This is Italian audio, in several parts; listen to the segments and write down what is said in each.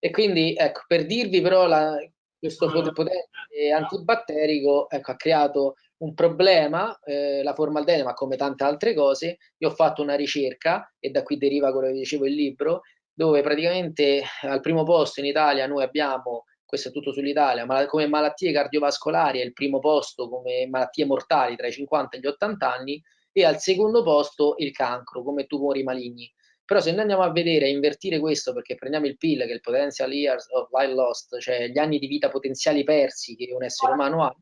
E quindi, ecco, per dirvi però la, questo potente antibatterico ecco, ha creato un problema, eh, la formaldeide, ma come tante altre cose, io ho fatto una ricerca, e da qui deriva quello che dicevo il libro, dove praticamente al primo posto in Italia noi abbiamo, questo è tutto sull'Italia, ma come malattie cardiovascolari è il primo posto come malattie mortali tra i 50 e gli 80 anni, e al secondo posto il cancro come tumori maligni. Però se noi andiamo a vedere e invertire questo, perché prendiamo il PIL, che è il potential years of life lost, cioè gli anni di vita potenziali persi che un essere umano ha,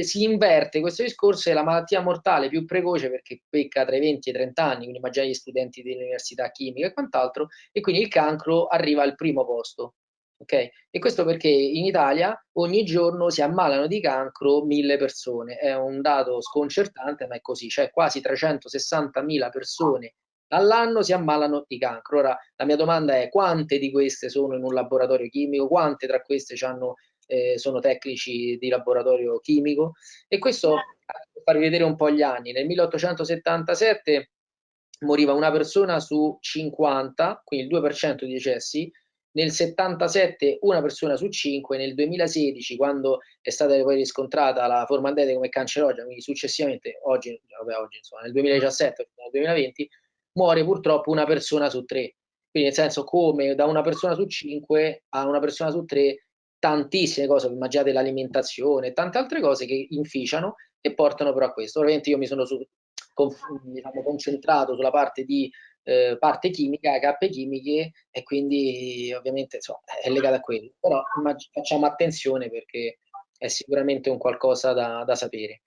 si inverte questo discorso e la malattia mortale più precoce perché pecca tra i 20 e i 30 anni, quindi immaginiamo gli studenti dell'università chimica e quant'altro, e quindi il cancro arriva al primo posto. Okay? E questo perché in Italia ogni giorno si ammalano di cancro mille persone, è un dato sconcertante, ma è così, cioè quasi 360.000 persone all'anno si ammalano di cancro. Ora, la mia domanda è quante di queste sono in un laboratorio chimico, quante tra queste eh, sono tecnici di laboratorio chimico? E questo per farvi vedere un po' gli anni. Nel 1877 moriva una persona su 50, quindi il 2% di decessi, nel 77 una persona su 5, nel 2016 quando è stata poi riscontrata la formaldeide come cancerogena, quindi successivamente oggi, vabbè, oggi insomma, nel 2017, nel 2020 muore purtroppo una persona su tre. Quindi nel senso come da una persona su cinque a una persona su tre tantissime cose, immaginate l'alimentazione, tante altre cose che inficiano e portano però a questo. Ovviamente io mi sono su, con, diciamo, concentrato sulla parte di eh, parte chimica, cappe chimiche e quindi ovviamente insomma, è legata a quello. Però facciamo attenzione perché è sicuramente un qualcosa da, da sapere.